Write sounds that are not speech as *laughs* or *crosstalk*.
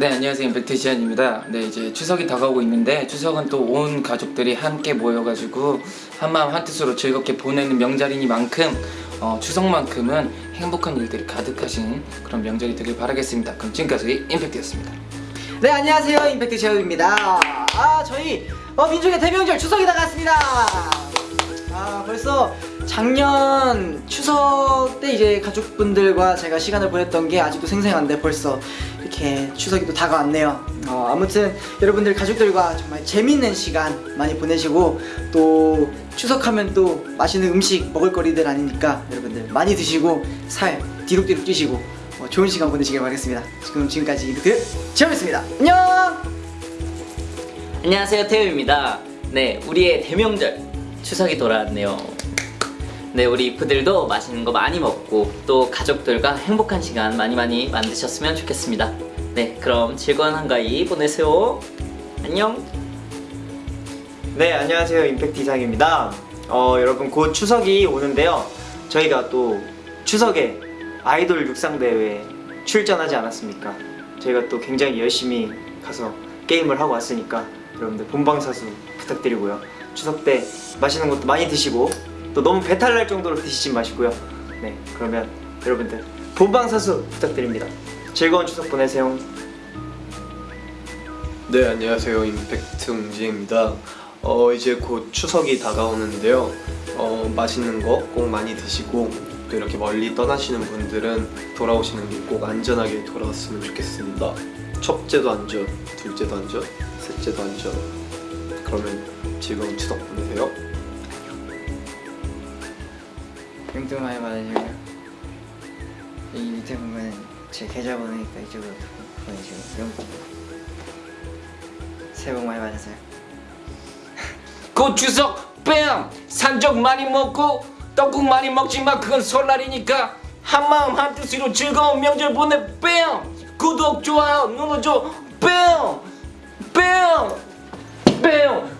네 안녕하세요. 임팩트 지안입니다. 네 이제 추석이 다가오고 있는데 추석은 또 온 가족들이 함께 모여가지고 한마음 한뜻으로 즐겁게 보내는 명절이니만큼 어, 추석만큼은 행복한 일들이 가득하신 그런 명절이 되길 바라겠습니다. 그럼 지금까지 임팩트였습니다. 네 안녕하세요. 임팩트 제어입니다. 아 저희 어, 민족의 대명절 추석이 다가왔습니다 아 벌써 작년 추석 때 이제 가족분들과 제가 시간을 보냈던 게 아직도 생생한데 벌써 이렇게 추석이 또 다가왔네요. 어, 아무튼 여러분들 가족들과 정말 재밌는 시간 많이 보내시고 또 추석하면 또 맛있는 음식 먹을거리들 아니니까 여러분들 많이 드시고 살 뒤룩뒤룩 찌시고 어, 좋은 시간 보내시길 바라겠습니다. 지금 지금까지 임팩트 제어였습니다. 안녕! 안녕하세요 태우입니다. 네 우리의 대명절 추석이 돌아왔네요. 네 우리 이프들도 맛있는 거 많이 먹고 또 가족들과 행복한 시간 많이 많이 만드셨으면 좋겠습니다. 네 그럼 즐거운 한가위 보내세요. 안녕. 네 안녕하세요. 임팩트 이상입니다. 어 여러분 곧 추석이 오는데요. 저희가 또 추석에 아이돌 육상대회에 출전하지 않았습니까? 저희가 또 굉장히 열심히 가서 게임을 하고 왔으니까 여러분들 본방사수 부탁드리고요 추석 때 맛있는 것도 많이 드시고 또 너무 배탈 날 정도로 드시지 마시고요. 네 그러면 여러분들 본방사수 부탁드립니다. 즐거운 추석 보내세요. 네 안녕하세요. 임팩트 웅지입니다. 어 이제 곧 추석이 다가오는데요. 어 맛있는 거 꼭 많이 드시고 또 이렇게 멀리 떠나시는 분들은 돌아오시는 게꼭 안전하게 돌아왔으면 좋겠습니다. 첫째도 안전, 둘째도 안전, 셋째도 안전 그러면 즐거운 추석 보내세요 용돈 많이 받으시고요 이 밑에 보면 제 계좌번호니까 이쪽으로 보내시고 용돈 새해 복 많이 받으세요 *laughs* 곧 추석 뺨! 산적 많이 먹고 떡국 많이 먹지만 그건 설날이니까 한마음 한뜻으로 즐거운 명절 보내 뺨! 구독 좋아요 눌러줘 뺨! 뺨! 뺨!